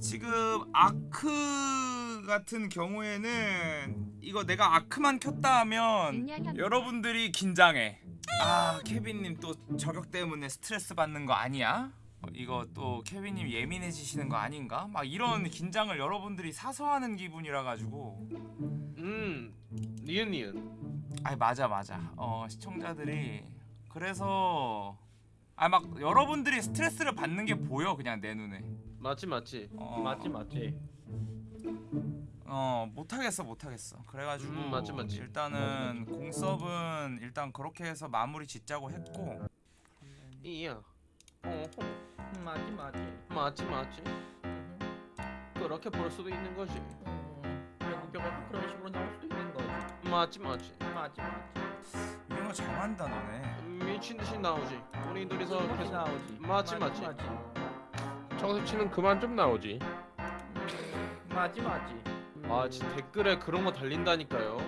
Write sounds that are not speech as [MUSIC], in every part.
지금 아크 같은 경우에는 이거 내가 아크만 켰다 하면 여러분들이 긴장해. 아 케빈님 또 저격 때문에 스트레스 받는 거 아니야? 어, 이거 또 케빈님 예민해지시는 거 아닌가? 막 이런 긴장을 여러분들이 사서 하는 기분이라 가지고 음 니은 니은 아니 맞아 맞아 어 시청자들이 그래서 아 막 여러분들이 스트레스를 받는 게 보여 그냥 내 눈에 맞지 맞지 어, 맞지 맞지. 어 못하겠어 못하겠어 그래가지고 음, 맞지, 맞지. 일단은 공섭은 일단 그렇게 해서 마무리 짓자고 했고 이야 어 음, 맞지 맞지. 맞지 맞지 그렇게 볼 수도 있는 거지 음, 결국에 그런 식으로 나올 수도 있는 거지. 맞지 맞지 맞지 맞지. 이런 거 잘한다 너네 미친 듯이 나오지 우리 둘이서 계속 나오지. 맞지, 맞지. 청새치는 그만 좀 나오지. 음, 맞지 맞지. 아 진짜 댓글에 그런 거 달린다니까요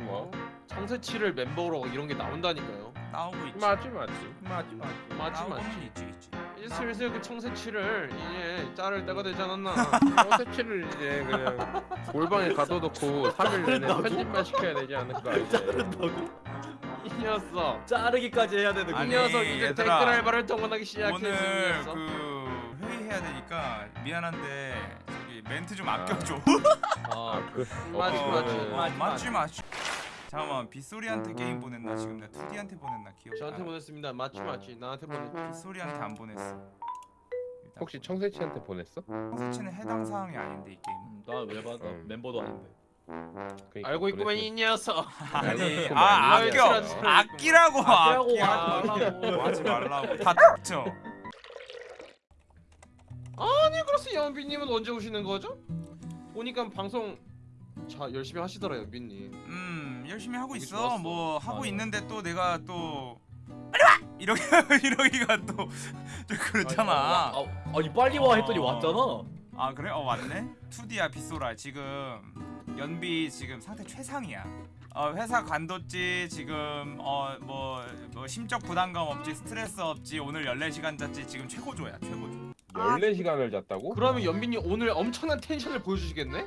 뭐? 청새치를 멤버로 이런 게 나온다니까요 나오고 있지 맞지 맞지. 맞지 맞지. 맞지 맞지 있지 있지 이제 슬슬 그 청새치를 이제 자를 때가 되지 않았나 [LAUGHS] 청새치를 이제 그냥 골방에 가둬놓고 3일 내내 편집만 시켜야 되지 않을까 이제. 이 녀석 자르기까지 해야 되는 이 아니, 녀석 이제 얘들아. 댓글 알바를 동원하기 시작했어 이 오늘. 그 해야 되니까 미안한데 저기 멘트 좀 아껴줘 아, [LAUGHS] 그 맞지, 어, 맞지. 그러면은 어, 맞지 맞지 잠깐만 빗소리한테 게임 보냈나 지금 내가 2D한테 보냈나 기억 저한테 보냈습니다 맞지 맞지 나한테 보냈지 빗소리한테 안 보냈어 혹시 보내. 청새치한테 보냈어? 청새치는 해당 사항이 아닌데 이 게임 음, 나왜 받아? 음. 멤버도 아닌데. 그러니까 알고 있구만 이 녀석 아니 아. 아껴 아끼라고 아끼라고. 하지 말라고. 하지 말라고 다 쳐. 아니 그래서 연비님은 언제 오시는 거죠? 보니까 방송 자 열심히 하시더라 연비님. 음 열심히 하고 있어. 좋았어. 뭐 하고 맞아. 있는데 또 내가 또 빨리 와! 이러기 [LAUGHS] 이러기가 또 좀 그렇잖아. 아, 아니 빨리 와 했더니 어. 왔잖아. 아 그래? 어 왔네? 2D야 빗소라. 지금 연비 지금 상태 최상이야. 어 회사 관뒀지. 지금 어 뭐 뭐 심적 부담감 없지 스트레스 없지. 오늘 14시간 잤지. 지금 최고조야 최고조 14시간을 잤다고? 그러면 연비님 오늘 엄청난 텐션을 보여주시겠네?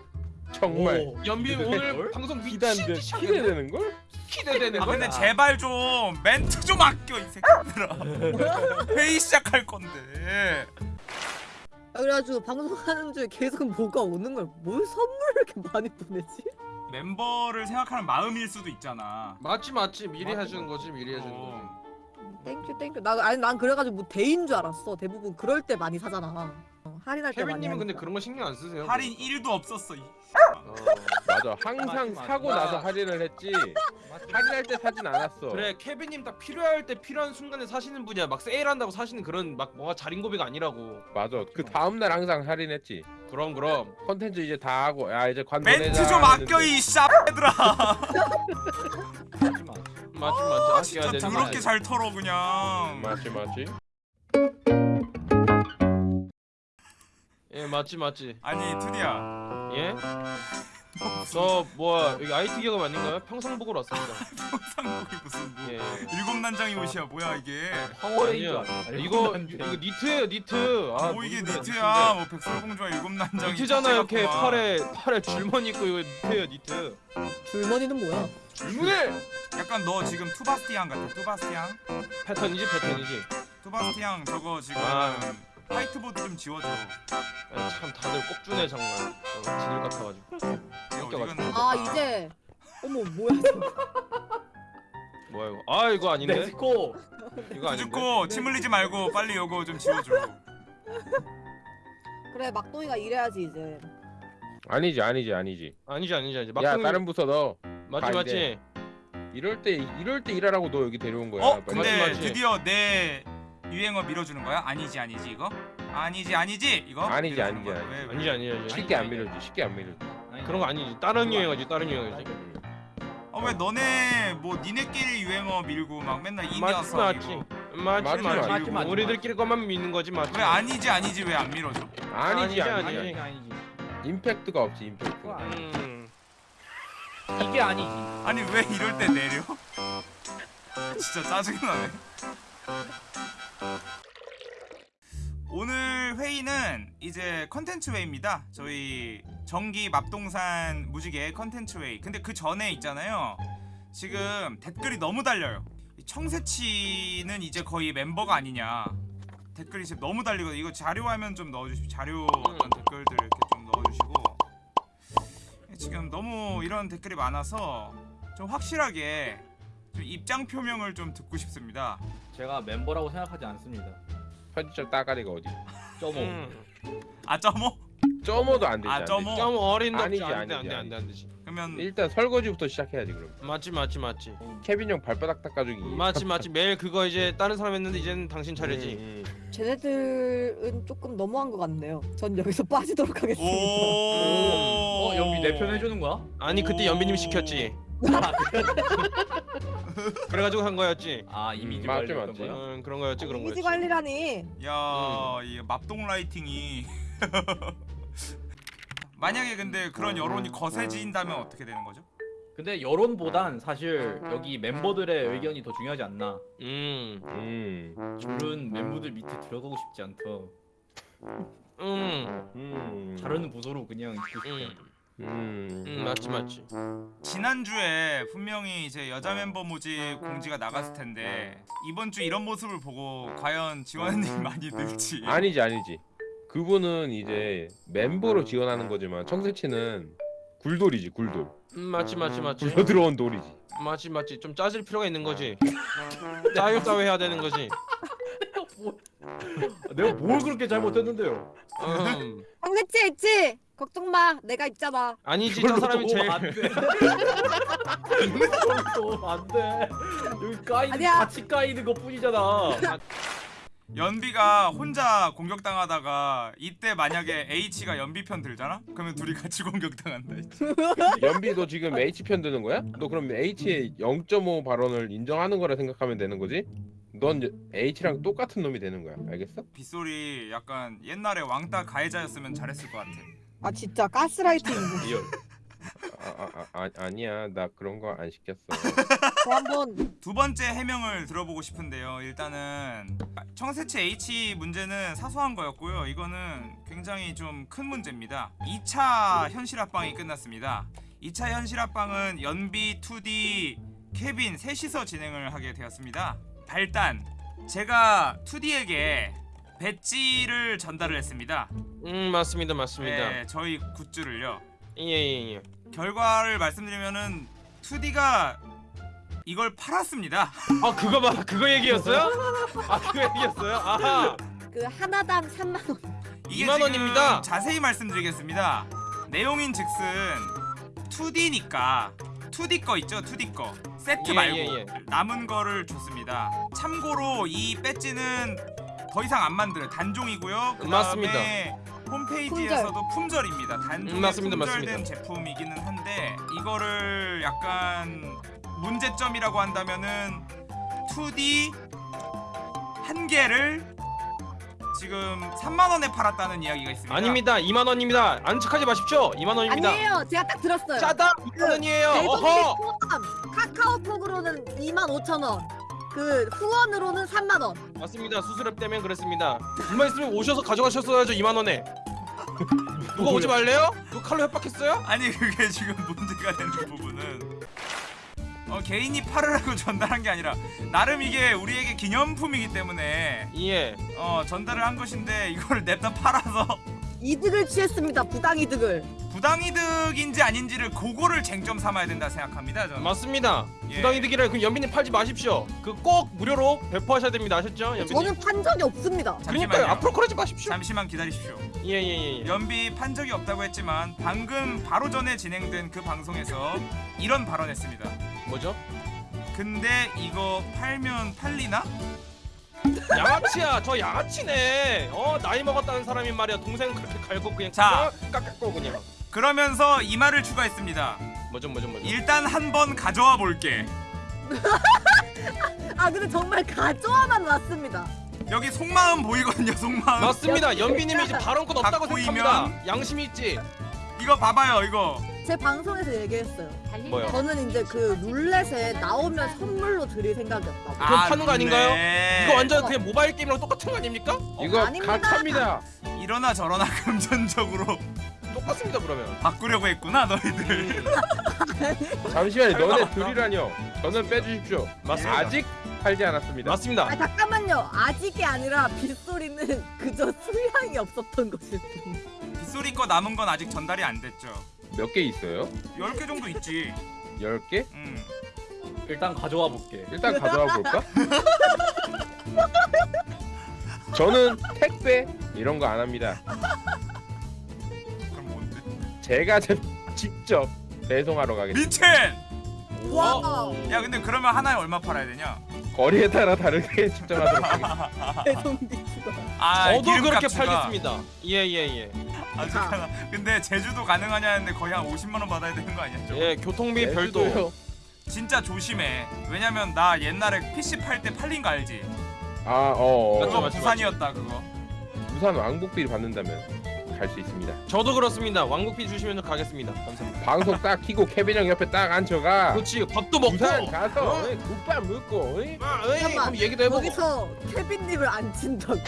정말 오. 연비님 오늘 뭘? 방송 미친 하겠네? 기대되는 걸? 기대되는 아거 근데 제발 좀 멘트 좀 아껴 이 새끼들아 [LAUGHS] 회의 시작할 건데 아, 그래가지고 방송하는 중에 계속 뭐가 오는 걸 뭘 선물을 이렇게 많이 보내지? 멤버를 생각하는 마음일 수도 있잖아 맞지 맞지 미리 맞지, 해주는 거지 미리 해주는 거지 어. 땡큐 땡큐 나 아니 난 그래가지고 뭐 대인 줄 알았어 대부분 그럴 때 많이 사잖아 어, 할인할 때 많이 케빈님은 근데 하니까. 그런 거 신경 안 쓰세요? 할인 1도 없었어 이. 어. [LAUGHS] 맞아. 항상 맞지. 사고 나서 할인을 했지. 할인할 때 사진 않았어. 그래 케빈님 딱 필요할 때 필요한 순간에 사시는 분이야 막 세일한다고 사시는 그런 막 뭐가 자린고비가 아니라고 맞아. 그 다음 날 항상 할인했지. 그럼 그럼 컨텐츠 이제 다 하고 야 이제 관 멘트 보내자 좀 아껴 했는데 이 마. [LAUGHS] 맞지 맞지 아껴야 진짜 더럽게. 잘 털어 그냥 맞지 맞지. 예 맞지 맞지 아니 투디야 예? 저 뭐야 여기 IT 기업 아닌가요? 평상복으로 왔습니다 [LAUGHS] 상복이 무슨 뭐 예 일곱 난장이 옷이야 뭐야 이게. 알아. 이거 이거 니트예요 니트 아 뭐 이게 니트야 뭐 백설공주와 일곱 난장이 니트잖아요 이렇게. 팔에 팔에 줄무늬 있고 이거 니트예요 니트 줄무늬는 뭐야? 줄무늬 약간 너 지금 투바스티앙 같아. 투바스티앙? 패턴이지 패턴이지. 투바스티앙 저거 지금 아. 화이트보드 좀 지워줘. 아, 참 다들 꼽주네 정말. 어, 지들 같아가지고. 껴가지고. 갔나? 아 이제. 어머 뭐야 [LAUGHS] 뭐야 이거? 아 이거 아닌데? 멕시코. 이거 아닌데? 두줍고 침 흘리지 말고 빨리 요거 좀 지워줘. 그래 막동이가 이래야지 이제. 아니지 아니지 아니지. 아니지 아니지 아니지. 야 막상 다른 부서 너 맞지 가, 맞지 이럴 때 이럴 때 일하라고 너 여기 데려온 거야. 어? 근데 맞지, 맞지. 드디어 내 유행어 밀어주는 거야? 아니지 아니지 이거? 아니지 아니지 이거? 아니지, 아니지, 거야? 아니지. 왜, 왜? 아니지 아니지 아니지 쉽게 안 밀어지. 쉽게 안 밀어지. 그런 거 아니지 다른 유행어지 다른 유행어지 아, 왜 너네 뭐 니네끼리 유행어 밀고 막 맨날 이 녀석 맞지 맞지 맞지, 맞지 맞지, 맞지, 우리들끼리 것만 믿는 거지 맞지 왜 아니지 아니지 왜 안 밀어줘? 아니지 아니지, 아니지. 아니지. 아니지. 임팩트가 없지 임팩트. 음 이게 아니지. 아니 왜 이럴 때 내려? [LAUGHS] 진짜 짜증나네 오늘 회의는 이제 컨텐츠 회의입니다. 저희 정기 맙동산 무지개 컨텐츠 회의. 근데 그 전에 있잖아요. 지금 댓글이 너무 달려요. 이 청새치는 이제 거의 멤버가 아니냐. 댓글이 지금 너무 달리거든요. 이거 자료화면 좀 넣어주십시오. 자료 어떤 댓글들 이렇게. 지금 너무 이런 댓글이 많아서 좀 확실하게 좀 입장 표명을 좀 듣고 싶습니다. 제가 멤버라고 생각하지 않습니다. 편집적 따가리가 어디? 점오. 음. 아 점오? 점어도 안 되지. 아. 되지. 좀 어린 놈 아니지, 안돼 아니지, 안돼 안돼. 안되지 그러면 일단 설거지부터 시작해야지 그럼. 맞지 맞지 맞지 케빈 형 발바닥 닦아주기. 맞지 맞지 매일 그거 이제 다른 사람 했는데 이제는 당신 차례지 음, 음. 쟤네들은 조금 너무한 것 같네요. 전 여기서 빠지도록 하겠습니다. 오. 어 연비 내 편 해주는 거야? 아니 그때 오. 연비님 [LAUGHS] 시켰지 그래가지고 한 거였지 아 이미지 음, 맞지, 관리였던 맞지. 거야? 응 그런 거였지 그런 이미지 거였지 관리라니. 야, 이 맙동 라이팅이 [LAUGHS] 만약에 근데 그런 여론이 거세진다면 어떻게 되는 거죠? 근데 여론보단 사실 여기 멤버들의 의견이 더 중요하지 않나. 음 음. 줄은 멤버들 밑에 들어가고 싶지 않다. 음, 음. 다른 부서로 그냥 있고 싶다. 음, 음. 음 맞지 맞지 지난주에 분명히 이제 여자 멤버 모집 공지가 나갔을 텐데 이번 주 이런 모습을 보고 과연 지원님 많이 늘지 아니지 아니지. 그분은 이제 멤버로 지원하는 거지만 청새치는 굴돌이지 굴돌. 음 맞지 맞지 맞지 굴러 들어온 돌이지. 맞지 맞지 좀 짜질 필요가 있는 거지 [LAUGHS] 짜요 짜요 해야 되는 거지 내가 뭘 그렇게 잘못했는데요? 음 황새치 있지? 걱정 마. 내가 있잖아. 아니지 저 사람이 제일 안돼. 안돼. 여기 까이는 아니야. 같이 까이는 것 뿐이잖아. 연비가 혼자 공격당하다가 이때 만약에 H가 연비 편 들잖아? 그러면 둘이 같이 [LAUGHS] 공격당한다 연비도 지금 H 편 드는 거야? 너 그럼 H의 0.5 발언을 인정하는 거라 생각하면 되는 거지? 넌 H랑 똑같은 놈이 되는 거야. 알겠어? 빗소리 약간 옛날에 왕따 가해자였으면 잘했을 것 같아 아 진짜 가스라이팅. 아, 아, 아, 아 아니야. 나 그런 거 안 시켰어. 한번 두 번째 해명을 들어보고 싶은데요. 일단은 청새치 H 문제는 사소한 거였고요. 이거는 굉장히 좀 큰 문제입니다. 2차 현실 합방이 끝났습니다. 2차 현실 합방은 연비, 2D, 케빈 셋이서 진행을 하게 되었습니다. 발단 제가 2D에게 배지를 전달을 했습니다. 음 맞습니다 맞습니다 네, 저희 굿즈를요. 예예 예 예, 결과를 말씀드리면은 2D가 이걸 팔았습니다. 아 그거 봐 그거 얘기였어요? 아 그거 얘기였어요? 아하 그 하나당 3만 원. 이게 2만 지금 원입니다. 자세히 말씀드리겠습니다. 내용인 즉슨 2D니까 2D 거 있죠? 2D 거 세트 예, 말고 예, 예. 남은 거를 줬습니다. 참고로 이 배지는 더 이상 안 만들어요. 단종이고요. 그 다음에 맞습니다. 홈페이지에서도 품절. 입니다 단종에 음, 맞습니다, 품절된 맞습니다. 제품이기는 한데 이거를 약간 문제점이라고 한다면은 2D 한 개를 지금 3만 원에 팔았다는 이야기가 있습니다. 아닙니다 2만 원입니다 안 척하지 마십시오 2만 원입니다 아니에요. 제가 딱 들었어요. 짜다 2만 원이에요 대동비 어허 포함 카카오톡으로는 2만 5천 원. 그 후원으로는 3만 원. 맞습니다 수수료 때문에 그랬습니다 얼마 있으면 오셔서 가져가셨어야죠 2만 원에 누가 오지 말래요? 누가 칼로 협박했어요? 아니 그게 지금 문제가 되는 부분은 어, 개인이 팔으라고 [LAUGHS] 전달한 게 아니라 나름 이게 우리에게 기념품이기 때문에 예 어, 전달을 한 것인데 이걸 [LAUGHS] 냅다 팔아서 이득을 취했습니다. 부당 이득을. 부당이득인지 아닌지를 그거를 쟁점 삼아야 된다 생각합니다 저는 맞습니다 예. 부당이득이라 그럼 연비님 팔지 마십시오 그 꼭 무료로 배포하셔야 됩니다 아셨죠 연비님? 저는 판 적이 없습니다. 그러니까요 잠시만요. 앞으로 그러지 마십시오 잠시만 기다리십시오 예예 예 연비 판 적이 없다고 했지만 방금 바로 전에 진행된 그 방송에서 이런 발언했습니다 뭐죠? 근데 이거 팔면 팔리나? 양아치야 저 양아치네. 어 나이 먹었다는 사람이 말이야. 동생 그렇게 갈고 그냥 자. 깎았고 그냥. 그러면서 이 말을 추가했습니다. 뭐죠 뭐죠 뭐죠? 일단 한번 가져와 볼게. 아 근데 정말 가져와만 왔습니다. 여기 속마음 보이거든요 속마음. 맞습니다. 연비님이 이제 발언권 없다고 갖고 생각합니다. 이면- 양심이 있지? 이거 봐봐요 이거 제 방송에서 얘기했어요. 뭐요? 저는 이제 그 룰렛에 나오면 선물로 드릴 생각이었다고. 그건 파는 거 아닌가요? 네. 이거 완전 그냥 모바일 게임이랑 똑같은 거 아닙니까? 이거 아닙니다. 가차입니다. 이러나 저러나 [LAUGHS] 금전적으로 똑같습니다 그러면. 바꾸려고 했구나 너희들. [LAUGHS] 잠시만요. 너네 둘이라뇨. 저는 빼주십시오. 맞습니다. 아직 팔지 않았습니다. 맞습니다. 아 잠깐만요. 아직이 아니라 빗소리는 그저 수량이 없었던 것일 뿐. 빗소리 거 남은 건 아직 전달이 안 됐죠. 몇 개 있어요? 10개 정도 있지. 10개? 음. 일단 가져와 볼게. 일단 가져와 볼까? [LAUGHS] 저는 택배 이런 거 안 합니다. 그럼 뭔데? 제가 제- 직접 배송하러 가겠습니다. 미친! 와. 야 근데 그러면 하나에 얼마 팔아야 되냐? 거리에 따라 다르게 [LAUGHS] 집정하도록 하겠습니다. 배송 비추가. 아, 저도 그렇게. 팔겠습니다. 예예 예. 아 잠깐만. 근데 제주도 가능하냐는데 거의 한 50만 원 받아야 되는 거 아니야? 저거? 예 교통비 별도. 제주도요. 진짜 조심해. 왜냐면 나 옛날에 PC 팔 때 팔린 거 알지? 아, 어, 어. 맞죠, 그거 맞죠, 부산이었다 그거. 부산 왕복비를 받는다면 갈 수 있습니다. 저도 그렇습니다. 왕국비 주시면 가겠습니다. 감사합니다. 방송 딱 키고 케빈 형 옆에 딱 앉혀가 그렇지 밥도 먹고. 부산 가서 어? 어이, 국밥 먹고 어이? 아, 에이, 잠깐만, 그럼 얘기도 해보고. 여기서 케빈님을 안 친다고?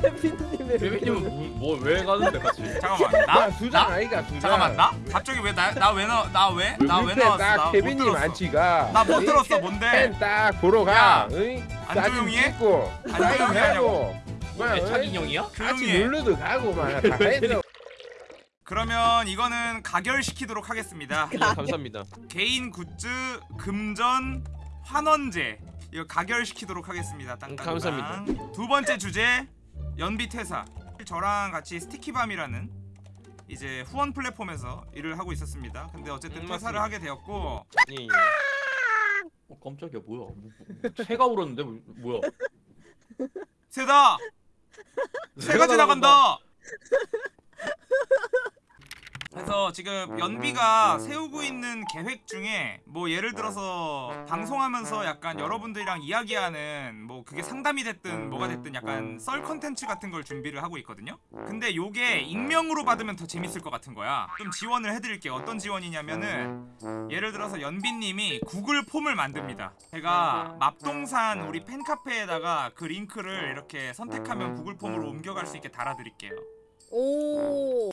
케빈님을. 대표님은 뭐왜 가는데 같이? 잠깐만. 나? 나 수장 나? 아이가 수장 잠깐만 나? 갑자기 왜 나 나 왜 나 나 왜? 나 왜 나왔어? 딱 나못 케빈님. 앉히가 나 못 들었어 뭔데? 펜딱 보러 가 야, 어이? 안 사진 조용히 해? 찍고 안 사인 조용히 하고 막, 애착 어이? 인형이야? 같이 조용히 해. 놀러도 가고 막다 해서 그러면 이거는 가결시키도록 하겠습니다. 예, 감사합니다. 개인 굿즈 금전 환원제 이거 가결시키도록 하겠습니다. 땅땅땅. 음, 감사합니다. 두 번째 주제 연비 퇴사. 저랑 같이 스티키밤이라는 이제 후원 플랫폼에서 일을 하고 있었습니다. 근데 어쨌든 음, 퇴사를 맞습니다. 하게 되었고 예, 예. 어, 깜짝이야 뭐야? 뭐, 뭐, 새가 울었는데 뭐, 뭐야? 새다 새가 지나간다. 그래서 지금 연비가 세우고 있는 계획 중에 뭐 예를 들어서 방송하면서 약간 여러분들이랑 이야기하는 뭐 그게 상담이 됐든 뭐가 됐든 약간 썰 컨텐츠 같은 걸 준비를 하고 있거든요. 근데 요게 익명으로 받으면 더 재밌을 것 같은 거야. 좀 지원을 해드릴게요. 어떤 지원이냐면은 예를 들어서 연비님이 구글 폼을 만듭니다. 제가 맙동산 우리 팬카페에다가 그 링크를 이렇게 선택하면 구글 폼으로 옮겨갈 수 있게 달아드릴게요. 오.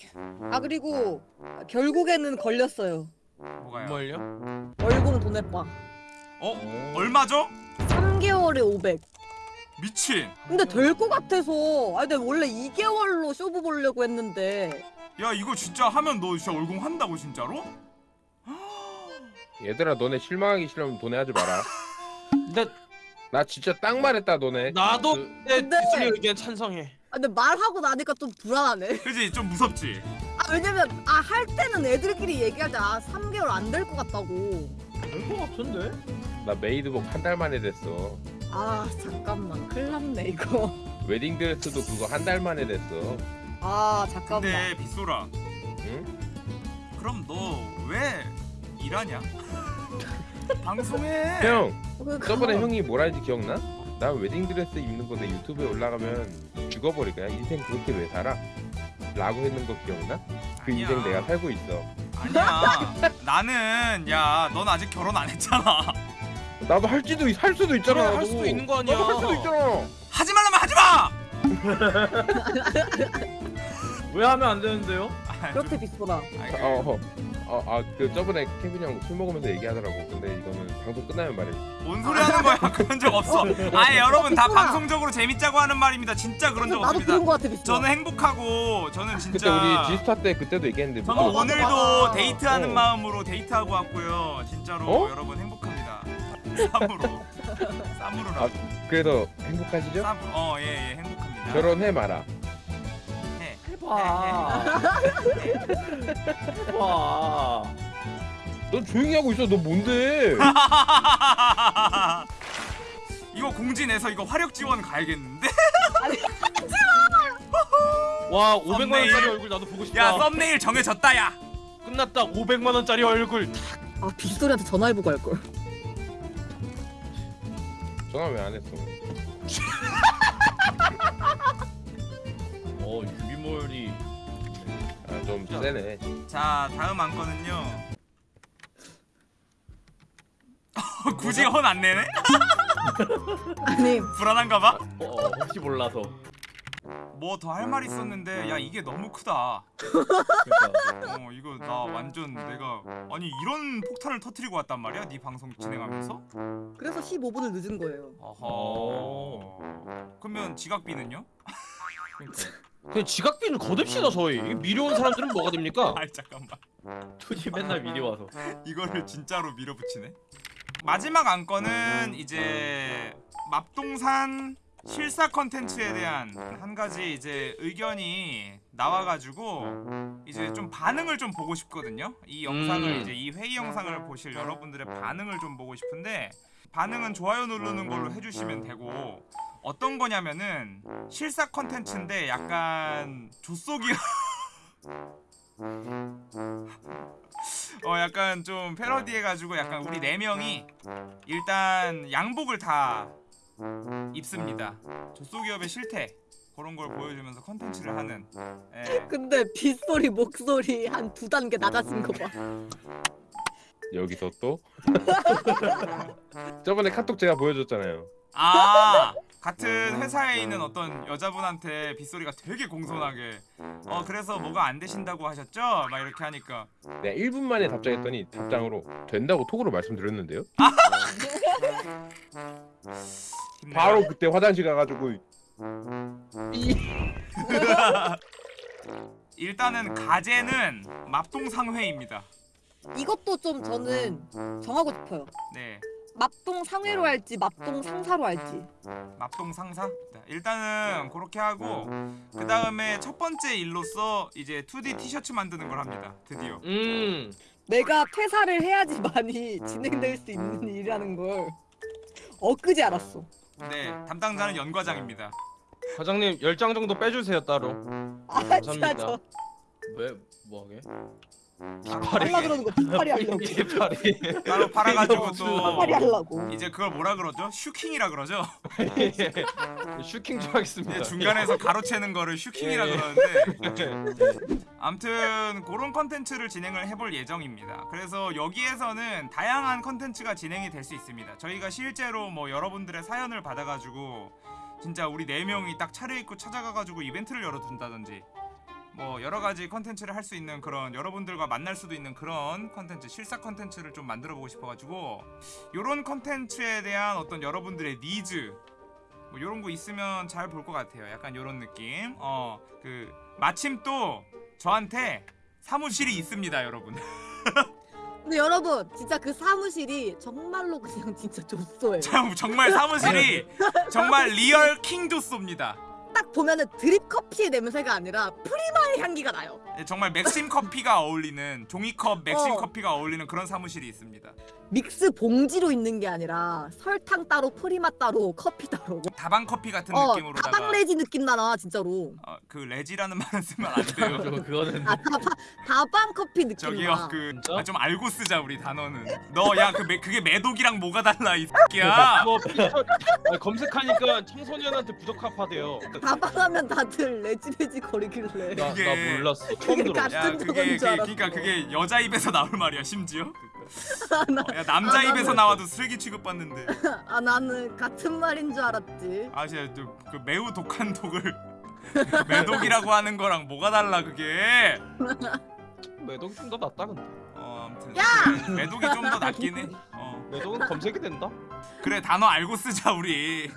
아 그리고 결국에는 걸렸어요. 뭐가요? 뭘요? 월공 돈에 빠. 어? 얼마죠? 3개월에 500. 미친. 근데 될 것 같아서. 아 근데 원래 2개월로 쇼부 보려고 했는데. 야 이거 진짜 하면 너 진짜 얼공 한다고 진짜로? [GASPS] 얘들아 너네 실망하기 싫으면 돈에 하지 마라 [LAUGHS] 근데 나 진짜 딱 말했다 너네 나도 그- 내 근데- 뒷소리 의견 찬성해. 아 근데 말하고 나니까 좀 불안하네. [LAUGHS] 그지 좀 무섭지. 아 왜냐면 아 할 때는 애들끼리 얘기하자. 아 3개월 안 될 것 같다고. 될 것 같은데? 나 메이드복 한 달 만에 됐어 아 잠깐만 큰일 났네 이거. [LAUGHS] 웨딩드레스도 그거 한 달 만에 됐어 아 잠깐만. 근데 빗소라. 응? 그럼 너 왜 일하냐? [LAUGHS] 방송해. 형 그러니까. 저번에 형이 뭐라 했지 기억나? 나 웨딩드레스 입는 건데 유튜브에 올라가면 죽어버릴 거야 인생 그렇게 왜 살아? 라고 했는 거 기억나? 그 아니야. 인생 내가 살고 있어 아니야. 나는 야, 넌 아직 결혼 안 했잖아. 나도 할지도 할 수도 있잖아 그래, 할. 수도 있는 거 아니야. 나도 할 수도 있잖아 하지 말라면 하지 마. [LAUGHS] 왜 하면 안 되는데요? 아, 그렇게 비싸다. 아니, 그- 어, 어, 아, 그 저번에 케빈 형술 먹으면서 얘기하더라고. 근데 이거는 방송 끝나면 말해. 뭔 소리 하는 거야? [LAUGHS] 그런 적 없어. 아예 여러분 다 빗소라. 방송적으로 재밌자고 하는 말입니다. 진짜 그런 적 나도 없습니다. 그런 거 같아. 저는 행복하고 저는 그때 진짜 우리 지스타 때 그때도 얘기했는데 저는 뭐- 오늘도 맞아. 데이트하는 어. 마음으로 데이트하고 왔고요. 진짜로 어? 여러분 행복합니다. 쌈으로 쌈으로라고. 아, 그래도 행복하시죠? 쌈. 어예예 행복합니다. 결혼해 마라. 해. 해봐. 해봐. 넌 조용히 하고 있어. 너 뭔데? [LAUGHS] 이거 공지 내서 이거 화력 지원 가야겠는데? [LAUGHS] [LAUGHS] 와 500만 썸네일. 원짜리 얼굴 나도 보고 싶다. 야 썸네일 정해졌다 야. 끝났다 500만 원짜리 얼굴. 아 빗소리한테 전화해보고 할 걸. 전화 왜 안 했어? 어 유비몰이 아, 좀좀 세네. 자 다음 안건은요 [LAUGHS] 굳이 헌 안 내네? [LAUGHS] 아니 불안한가 봐? 어, 어, 혹시 몰라서. 뭐 더 할 말 있었는데 야 이게 너무 크다 그러니까. 어 이거 나 완전 내가 아니 이런 폭탄을 터트리고 왔단 말이야 네 방송 진행하면서? 그래서 15분을 늦은 거예요. 어허 그러면 지각비는요? 그냥 지각비를 거듭시다 저희. 이게 미려온 사람들은 뭐가 됩니까? [LAUGHS] 아이 잠깐만 투지 맨날 미리 와서. 이거를 진짜로 밀어붙이네 마지막 안건은 이제 맙동산 실사 컨텐츠에 대한 한 가지 이제 의견이 나와가지고 이제 좀 반응을 좀 보고 싶거든요. 이 영상을 음. 이제 이 회의 영상을 보실 여러분들의 반응을 좀 보고 싶은데 반응은 좋아요 누르는 걸로 해주시면 되고 어떤 거냐면은 실사 컨텐츠인데 약간 조속이 [LAUGHS] 어 약간 좀 패러디해가지고 약간 우리 네 명이 일단 양복을 다 입습니다. 조소기업의 실태 그런 걸 보여주면서 컨텐츠를 하는. 예. 근데 빗소리 목소리 한 두 단계 낮아진 거 봐. 여기서 또 [LAUGHS] 저번에 카톡 제가 보여줬잖아요. 아 같은 회사에 있는 어떤 여자분한테 빗소리가 되게 공손하게 어 그래서 뭐가 안 되신다고 하셨죠? 막 이렇게 하니까 내가 1분 만에 답장했더니 답장으로 된다고 톡으로 말씀드렸는데요. 힘내요. [LAUGHS] 바로 그때 화장실 가가지고 [LAUGHS] 일단은 가제는 맙동상회입니다. 이것도 좀 저는 정하고 싶어요. 네. 맙동 상회로 할지 맙동 상사로 할지. 납동 상사? 네, 일단은 그렇게 하고 그 다음에 첫 번째 일로서 이제 2D 티셔츠 만드는 걸 합니다. 드디어. 음. 내가 퇴사를 해야지만이 [LAUGHS] 진행될 수 있는 일이라는 걸 엊그제 알았어. 네, 담당자는 연 과장입니다. 과장님 10장 정도 빼주세요 따로. 아 진짜 감사합니다. 저왜 뭐하게? 할라 그러는 거 하려고. 이파리. 따로 팔아가지고 또 뒷팔이 하려고. 이제 그걸 뭐라 그러죠? 슈킹이라 그러죠? [LAUGHS] 슈킹 좀 하겠습니다. 이제 중간에서 가로채는 거를 슈킹이라 예. 그러는데 암튼 그런 컨텐츠를 진행을 해볼 예정입니다. 그래서 여기에서는 다양한 컨텐츠가 진행이 될 수 있습니다. 저희가 실제로 뭐 여러분들의 사연을 받아가지고 진짜 우리 네 명이 딱 차려입고 찾아가가지고 이벤트를 열어둔다든지 뭐 여러 가지 컨텐츠를 할 수 있는 그런 여러분들과 만날 수도 있는 그런 컨텐츠 실사 컨텐츠를 좀 만들어 보고 싶어가지고 요런 컨텐츠에 대한 어떤 여러분들의 니즈 뭐 요런 거 있으면 잘 볼 것 같아요. 약간 요런 느낌. 어 그 마침 또 저한테 사무실이 있습니다, 여러분. [LAUGHS] 근데 여러분 진짜 그 사무실이 정말로 그냥 진짜. 참, 정말 사무실이 [LAUGHS] 정말 real 킹좆소입니다. 딱 보면은 드립 커피의 냄새가 아니라 프리마의 향기가 나요. 네, 정말 맥심 커피가 어울리는 종이컵 맥심 어. 커피가 어울리는 그런 사무실이 있습니다. 믹스 봉지로 있는 게 아니라 설탕 따로 프리마 따로 커피 따로. 다방 커피 같은 어 느낌으로다가 다방레지 느낌 나나 진짜로. 어, 그 레지라는 말은 쓰면 안 돼요. [LAUGHS] 저 그거는 아 다방 다방 커피 느낌 저기요 나. 그 진짜? 좀 알고 쓰자 우리 단어는. 너 야 그 그게 매독이랑 뭐가 달라 이 새끼야. 뭐 [LAUGHS] 검색하니까 청소년한테 부적합하대요. 다방하면 다들 레지레지 거리길래. 나, 그게- 나 몰랐어. 처음 그게 들어. 같은 야 그게 줄 그, 알았어. 그러니까 그게 여자 입에서 나올 말이야 심지어. 나- 어, 야 남자 아, 나는- 입에서 나와도 쓰레기 취급받는데. [LAUGHS] 아 나는 같은 말인 줄 알았지. 아 진짜 저- 그 매우 독한 독을 [LAUGHS] 매독이라고 하는 거랑 뭐가 달라 그게. 매독이 좀더 낫다 근데. 어 아무튼 야! 매독이 좀 더 낫긴 해. [LAUGHS] 어 매독은 검색이 된다. 그래 단어 알고 쓰자 우리.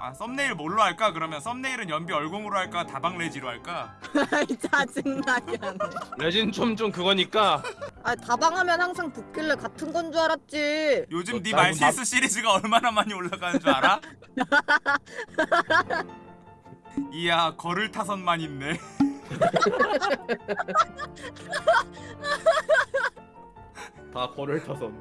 아 썸네일 뭘로 할까? 그러면 썸네일은 연비 얼공으로 할까? 다방 레지로 할까? 아이 [LAUGHS] 짜증나게 하네. 레진 좀 좀 그거니까 아 다방하면 항상 붙길래 같은 건 줄 알았지. 요즘 너네 나도 말실수 시리즈가 얼마나 많이 올라가는 줄 알아? [LAUGHS] 이야 거를 타선만 있네. [LAUGHS] 다 거를 타선.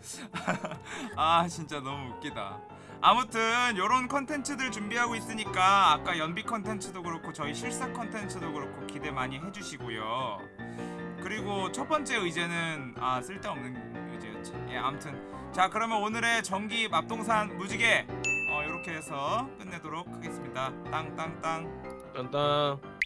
[LAUGHS] 아 진짜 너무 웃기다. 아무튼 요런 컨텐츠들 준비하고 있으니까 아까 연비 컨텐츠도 그렇고 저희 실사 컨텐츠도 그렇고 기대 많이 해주시고요. 그리고 첫 번째 의제는 아 쓸데없는 의제였지. 예 아무튼 자 그러면 오늘의 전기 맙동산 무지개 어 요렇게 해서 끝내도록 하겠습니다. 땅땅땅. 딴딴